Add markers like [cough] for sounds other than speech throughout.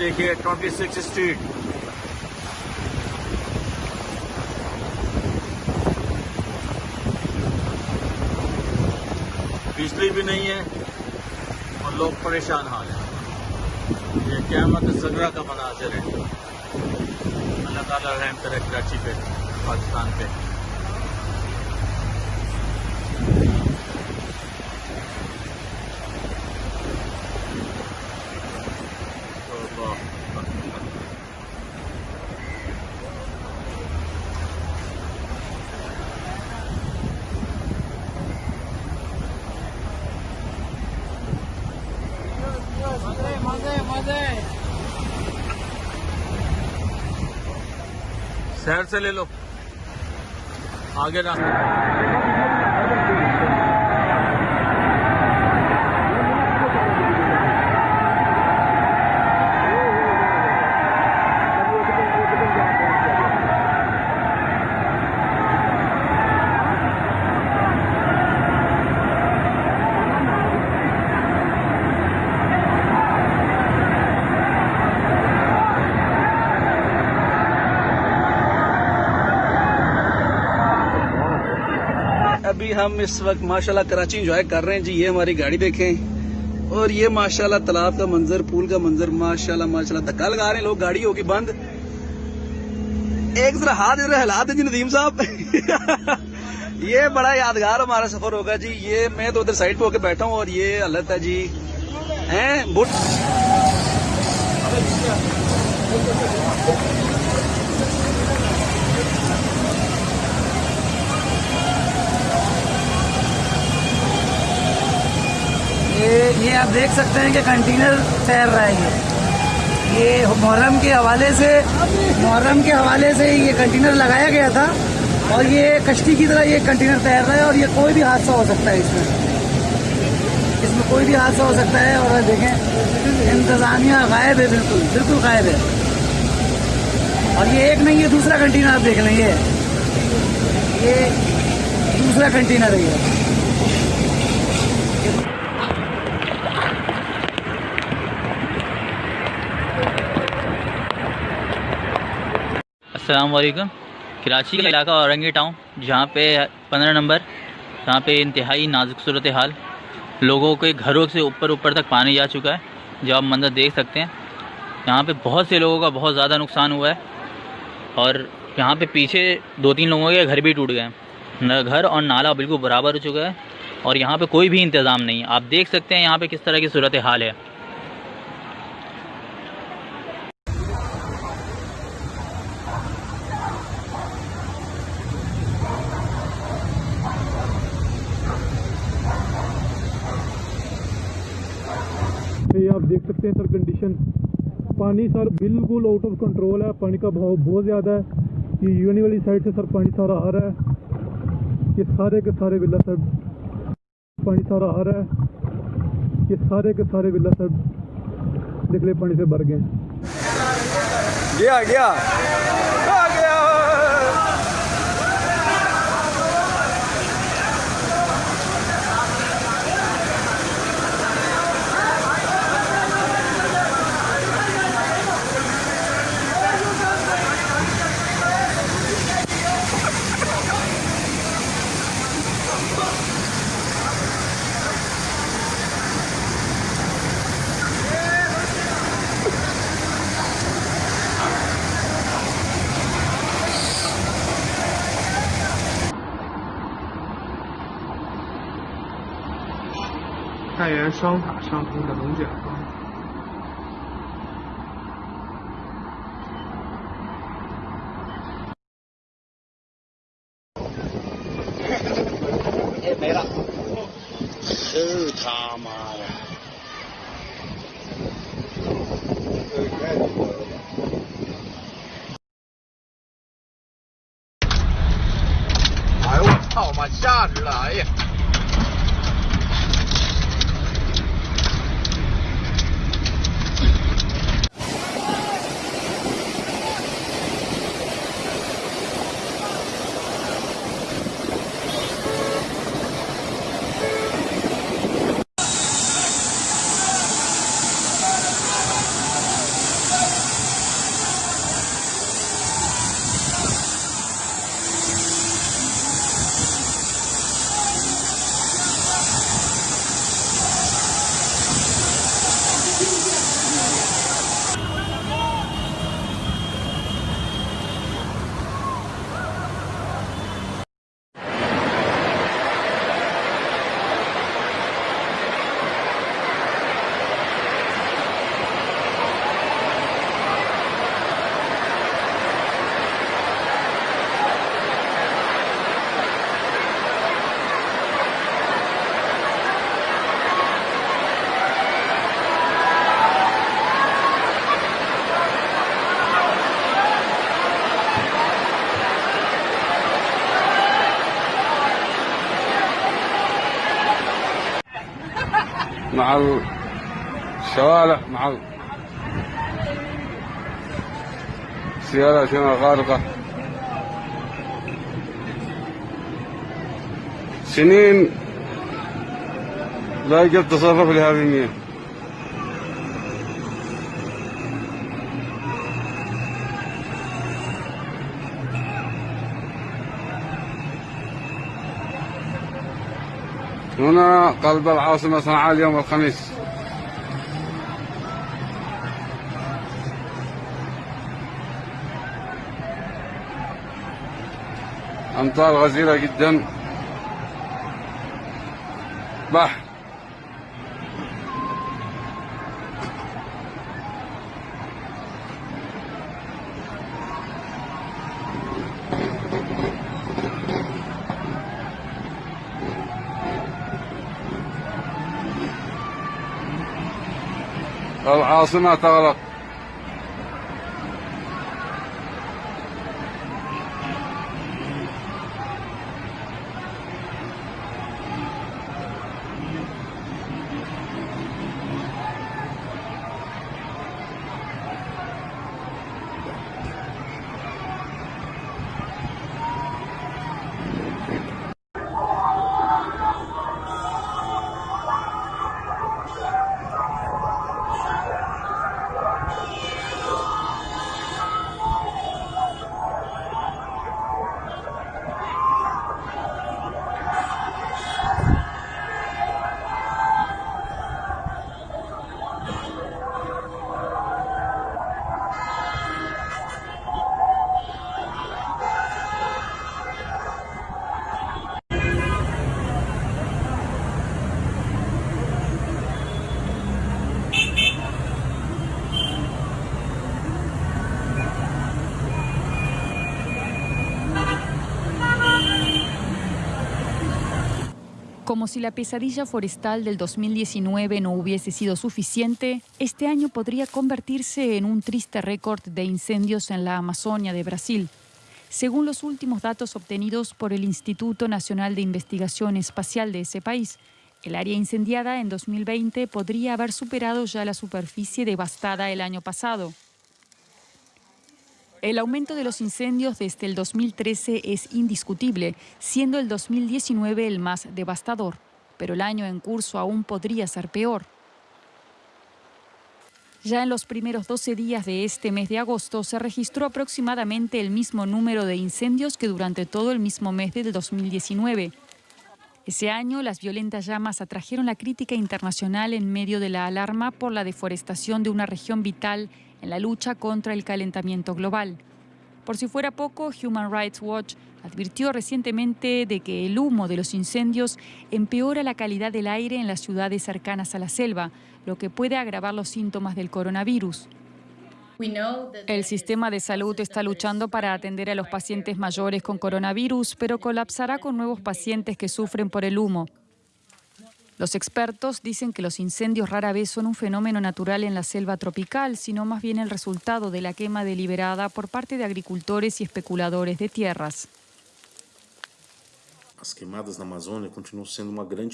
देखिए 26 स्ट्रीट बिजली भी नहीं है और लोग परेशान हाल हैं। ये क्यामत सगरा का मनाजिर है। अल्लाह ताला रहम करे कराची पे, पाकिस्तान पे अल्लाह शहर से ले लो। आगे ना। हम इस वक्त, माशाल्लाह, कराची इंजॉय कर रहे हैं। जी, ये हमारी गाड़ी देखें। और ये, माशाल्लाह, तालाब का मंजर, पूल का मंजर, माशाल्लाह माशाल्लाह, धक्का लगा रहे हैं लोग, गाड़ी होगी बंद। एक जरा हाथ इधर हिला दे जी, नदीम साहब। [laughs] ये बड़ा यादगार हमारा सफ़र होगा जी। ये मैं तो उधर साइड पे होके बैठा हूँ और ये हालत है जी। हैं, बुट ये ये आप देख सकते हैं कि कंटेनर तैर रहा है ये। ये मुहर्रम के हवाले से, मुहर्रम के हवाले से ये कंटेनर लगाया गया था और ये कश्ती की तरह ये कंटेनर तैर रहा है और ये कोई भी हादसा हो सकता है इसमें। इसमें कोई भी हादसा हो सकता है और देखें, इंतजामिया गायब है बिल्कुल बिल्कुल गायब है। और ये एक नहीं है दूसरा कंटेनर आप देख लें, ये। ये दूसरा कंटेनर है वालेकुम कराची का इलाका औरंगी टाउन जहाँ पे पंद्रह नंबर, जहाँ पे इंतहाई नाजुक सूरत हाल। लोगों के घरों से ऊपर ऊपर तक पानी जा चुका है, जो आप मंजर देख सकते हैं। यहाँ पे बहुत से लोगों का बहुत ज़्यादा नुकसान हुआ है, और यहाँ पे पीछे दो तीन लोगों के घर भी टूट गए हैं। घर और नाला बिल्कुल बराबर हो चुका है, और यहाँ पर कोई भी इंतज़ाम नहीं है। आप देख सकते हैं यहाँ पर किस तरह की सूरत हाल है ये आप देख सकते हैं सर कंडीशन पानी सर बिल्कुल आउट ऑफ़ कंट्रोल है, पानी का बहाव बहुत ज़्यादा है। ये यूनी वाली साइड से सर पानी सारा आ रहा है। ये सारे के सारे विला सर पानी सारा आ रहा है। ये सारे के सारे विला सर निकले पानी से भर गए। गया गया। 太原双塔上空的龙卷风。مع الشوارع مع السيارات هنا غارقة؟ سنين لا يوجد تصرف لهذه المياه هنا قلب العاصمة صنعاء اليوم الخميس. أمطار غزيرة جدا. بحر. العاصمة تغلق Como si la pesadilla forestal del 2019 no hubiese sido suficiente, este año podría convertirse en un triste récord de incendios en la Amazonia de Brasil. Según los últimos datos obtenidos por el Instituto Nacional de Investigación Espacial de ese país, el área incendiada en 2020 podría haber superado ya la superficie devastada el año pasado. El aumento de los incendios desde el 2013 es indiscutible, siendo el 2019 el más devastador, pero el año en curso aún podría ser peor. Ya en los primeros 12 días de este mes de agosto se registró aproximadamente el mismo número de incendios que durante todo el mismo mes del 2019. Ese año, las violentas llamas atrajeron la crítica internacional en medio de la alarma por la deforestación de una región vital en la lucha contra el calentamiento global. Por si fuera poco, Human Rights Watch advirtió recientemente de que el humo de los incendios empeora la calidad del aire en las ciudades cercanas a la selva, lo que puede agravar los síntomas del coronavirus. El sistema de salud está luchando para atender a los pacientes mayores con coronavirus, pero colapsará con nuevos pacientes que sufren por el humo. Los expertos dicen que los incendios rara vez son un fenómeno natural en la selva tropical, sino más bien el resultado de la quema deliberada por parte de agricultores y especuladores de tierras.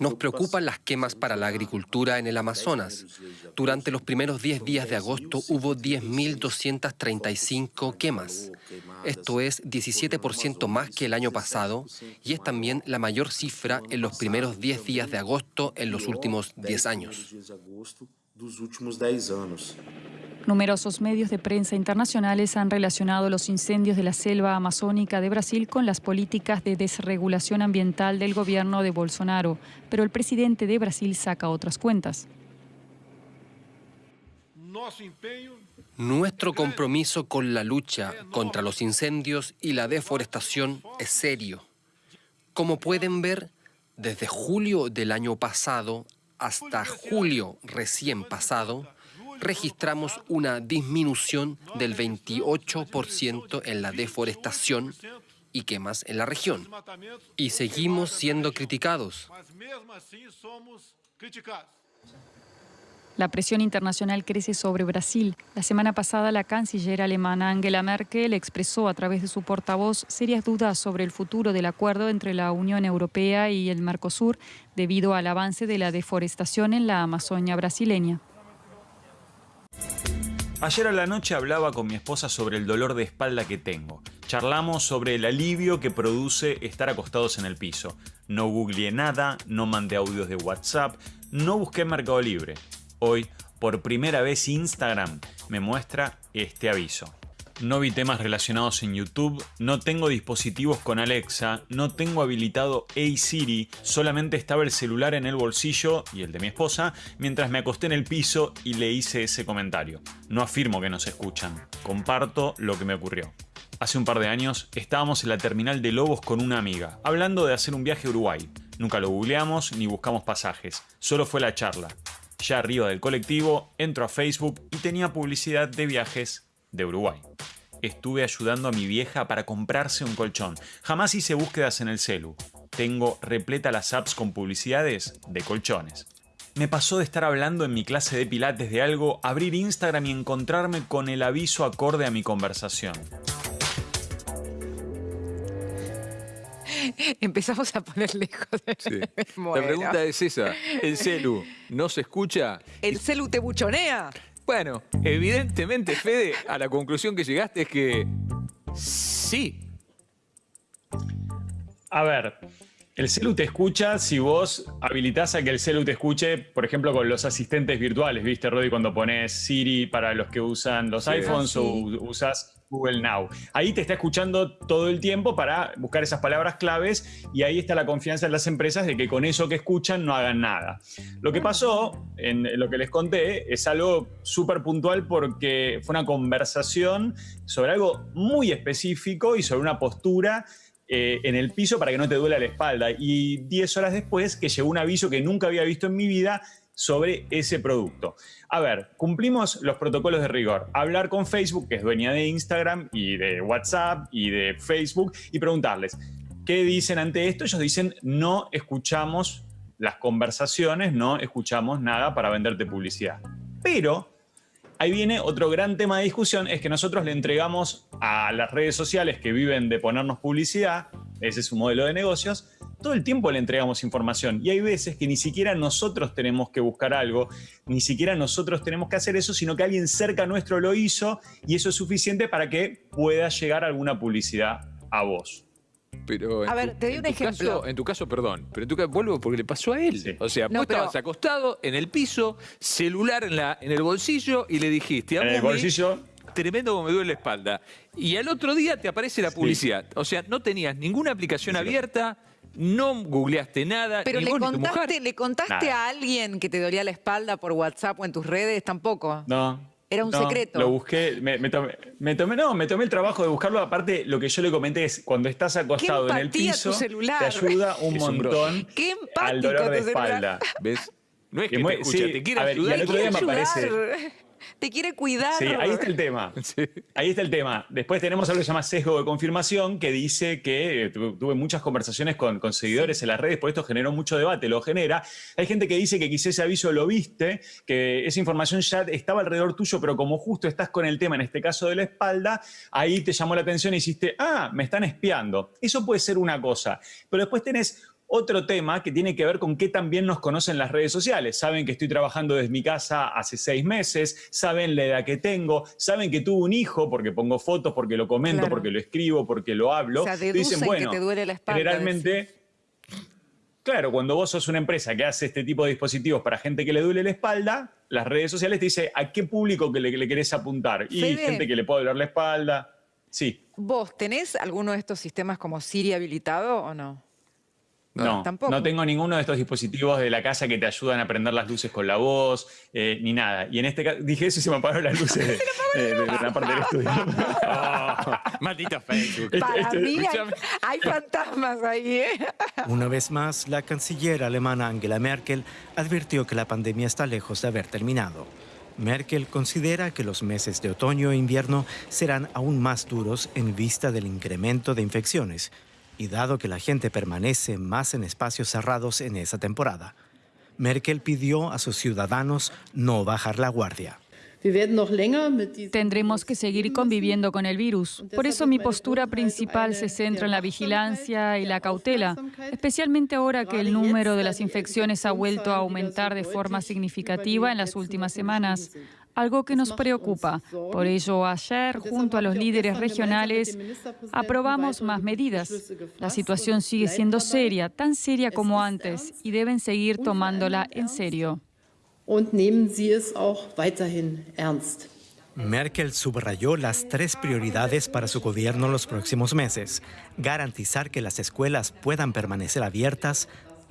Nos preocupan las quemas para la agricultura en el Amazonas. Durante los primeros 10 días de agosto hubo 10.235 quemas. Esto es 17% más que el año pasado y es también la mayor cifra en los primeros 10 días de agosto en los últimos 10 años. Numerosos medios de prensa internacionales han relacionado los incendios de la selva amazónica de Brasil con las políticas de desregulación ambiental del gobierno de Bolsonaro, pero el presidente de Brasil saca otras cuentas. Nuestro compromiso con la lucha contra los incendios y la deforestación es serio. Como pueden ver, desde julio del año pasado hasta julio recién pasado, registramos una disminución del 28% en la deforestación y quemas en la región. Y seguimos siendo criticados. La presión internacional crece sobre Brasil. La semana pasada, la canciller alemana Angela Merkel expresó a través de su portavoz serias dudas sobre el futuro del acuerdo entre la Unión Europea y el Mercosur debido al avance de la deforestación en la Amazonia brasileña. Ayer a la noche hablaba con mi esposa sobre el dolor de espalda que tengo. Charlamos sobre el alivio que produce estar acostados en el piso. No googleé nada, no mandé audios de WhatsApp, no busqué Mercado Libre. Hoy, por primera vez Instagram me muestra este aviso. No vi temas relacionados en YouTube, no tengo dispositivos con Alexa, no tengo habilitado Hey Siri, solamente estaba el celular en el bolsillo y el de mi esposa mientras me acosté en el piso y le hice ese comentario. No afirmo que nos escuchan, comparto lo que me ocurrió. Hace un par de años estábamos en la terminal de Lobos con una amiga, hablando de hacer un viaje a Uruguay. Nunca lo googleamos ni buscamos pasajes, solo fue la charla. Ya arriba del colectivo, entro a Facebook y tenía publicidad de viajes de Uruguay. Estuve ayudando a mi vieja para comprarse un colchón. Jamás hice búsquedas en el celu. Tengo repleta las apps con publicidades de colchones. Me pasó de estar hablando en mi clase de pilates de algo, abrir Instagram y encontrarme con el aviso acorde a mi conversación. Empezamos a poner lejos. Sí. [laughs] La pregunta es esa. ¿El celu no se escucha? ¿El celu te buchonea? Bueno, evidentemente, Fede, a la conclusión que llegaste es que sí. A ver, el celu te escucha si vos habilitás a que el celu te escuche, por ejemplo, con los asistentes virtuales, ¿viste, Rodi? Cuando pones Siri para los que usan los Sí. iPhones o Sí. u- usas Google Now. Ahí te está escuchando todo el tiempo para buscar esas palabras claves y ahí está la confianza en las empresas de que con eso que escuchan no hagan nada. Lo que pasó, en lo que les conté, es algo súper puntual porque fue una conversación sobre algo muy específico y sobre una postura eh, en el piso para que no te duela la espalda. Y 10 horas después que llegó un aviso que nunca había visto en mi vida sobre ese producto. A ver, cumplimos los protocolos de rigor. Hablar con Facebook, que es dueña de Instagram y de WhatsApp y de Facebook, y preguntarles, ¿qué dicen ante esto? Ellos dicen, no escuchamos las conversaciones, no escuchamos nada para venderte publicidad. Pero ahí viene otro gran tema de discusión, es que nosotros le entregamos a las redes sociales que viven de ponernos publicidad, ese es su modelo de negocios, todo el tiempo le entregamos información y hay veces que ni siquiera nosotros tenemos que buscar algo, ni siquiera nosotros tenemos que hacer eso, sino que alguien cerca nuestro lo hizo y eso es suficiente para que pueda llegar alguna publicidad a vos. Pero en A ver, tu- te doy un ejemplo. caso- en tu caso, perdón, pero en tu caso, vuelvo porque le pasó a él. Sí. O sea, No, vos pero- estabas acostado en el piso, celular en, la, en el bolsillo y le dijiste a En el bolsillo tremendo como me duele la espalda. Y al otro día te aparece la publicidad. O sea, no tenías ninguna aplicación abierta, no googleaste nada, Pero ni le vos ni tu mujer. contaste, le contaste Nada. a alguien que te dolía la espalda por WhatsApp o en tus redes, tampoco. No. Era un no, secreto. Lo busqué, me, me tomé, me tomé- no, me tomé el trabajo de buscarlo. Aparte, lo que yo le comenté es cuando estás acostado en el piso, tu celular. te ayuda un Es un montón Qué empático al dolor de tu celular. espalda. ¿Ves? No es Que muy- te escucha, sí, te quiere a ver, y ayudar. al otro día me Ayudar. aparece. Te quiere cuidar. Sí, ahí está el tema. [laughs] Sí. Ahí está el tema. Después tenemos algo que se llama sesgo de confirmación, que dice que eh, tu- tuve muchas conversaciones con, con seguidores en las redes, por esto generó mucho debate, lo genera. Hay gente que dice que quizás ese aviso lo viste, que esa información ya estaba alrededor tuyo, pero como justo estás con el tema, en este caso de la espalda, ahí te llamó la atención y hiciste, ah, me están espiando. Eso puede ser una cosa. Pero después tenés otro tema que tiene que ver con qué también nos conocen las redes sociales. Saben que estoy trabajando desde mi casa hace seis meses, saben la edad que tengo, saben que tuve un hijo porque pongo fotos, porque lo comento, Claro. porque lo escribo, porque lo hablo. O sea, Te deducen que te duele la espalda, Generalmente, claro, cuando vos sos una empresa que hace este tipo de dispositivos para gente que le duele la espalda, las redes sociales te dicen a qué público que le, le querés apuntar. Y Fede. gente que le puede doler la espalda. Sí, ¿Vos tenés alguno de estos sistemas como Siri habilitado o no? No, Tampoco. no tengo ninguno de estos dispositivos de la casa que te ayudan a prender las luces con la voz, eh, ni nada. Y en este caso, dije eso y se me apagaron las luces de, [laughs] eh, de- de la parte del estudio. [laughs] Maldita Facebook. Este- Para este- mí hay fantasmas ahí, ¿eh? [laughs] Una vez más, la canciller alemana Angela Merkel advirtió que la pandemia está lejos de haber terminado. Merkel considera que los meses de otoño e invierno serán aún más duros en vista del incremento de infecciones y dado que la gente permanece más en espacios cerrados en esa temporada. Merkel pidió a sus ciudadanos no bajar la guardia. Tendremos que seguir conviviendo con el virus. Por eso mi postura principal se centra en la vigilancia y la cautela, especialmente ahora que el número de las infecciones ha vuelto a aumentar de forma significativa en las últimas semanas algo que nos preocupa. Por ello, ayer, junto a los líderes regionales, aprobamos más medidas. La situación sigue siendo seria, tan seria como antes, y deben seguir tomándola en serio. Merkel subrayó las tres prioridades para su gobierno en los próximos meses. Garantizar que las escuelas puedan permanecer abiertas,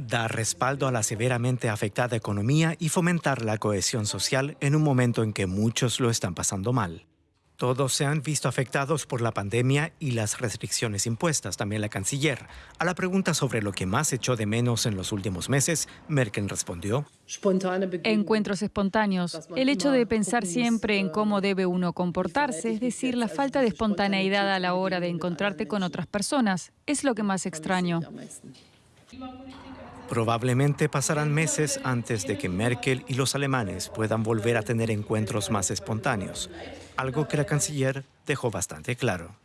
dar respaldo a la severamente afectada economía y fomentar la cohesión social en un momento en que muchos lo están pasando mal. Todos se han visto afectados por la pandemia y las restricciones impuestas, también la canciller. A la pregunta sobre lo que más echó de menos en los últimos meses, Merkel respondió. Encuentros espontáneos. El hecho de pensar siempre en cómo debe uno comportarse, es decir, la falta de espontaneidad a la hora de encontrarte con otras personas, es lo que más extraño. Probablemente pasarán meses antes de que Merkel y los alemanes puedan volver a tener encuentros más espontáneos, algo que la canciller dejó bastante claro.